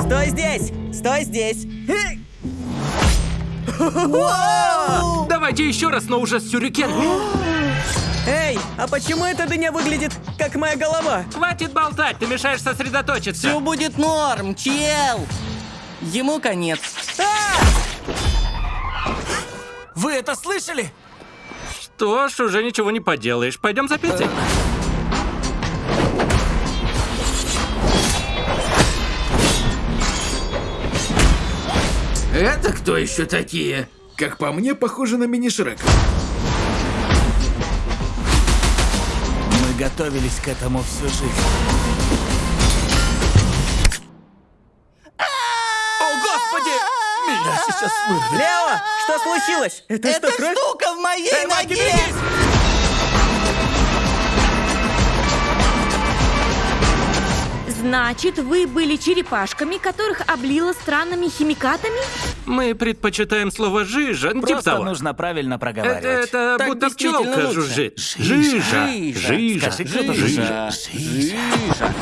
Стой здесь! Стой здесь! Давайте еще раз, но уже с сюрикенами. Эй, а почему эта дыня выглядит как моя голова? Хватит болтать, ты мешаешь сосредоточиться. Все будет норм, чел! Ему конец. Вы это слышали? Что ж, уже ничего не поделаешь. Пойдем за Петей. Это кто еще такие? Как по мне, похоже на мини-шрек. Мы готовились к этому всю жизнь. О, господи! Меня сейчас вырвет. Лео, что случилось? Это, Эта что, кровь? штука в моей Эй, ноге! берегись! Значит, вы были черепашками, которых облило странными химикатами? Мы предпочитаем слово «жижа», типа Просто того. нужно правильно Это, проговаривать. это Так будто пчелка жужжит. Жижа. Жижа. Жижа. Скажи, кто-то Жижа. жижа. Жижа.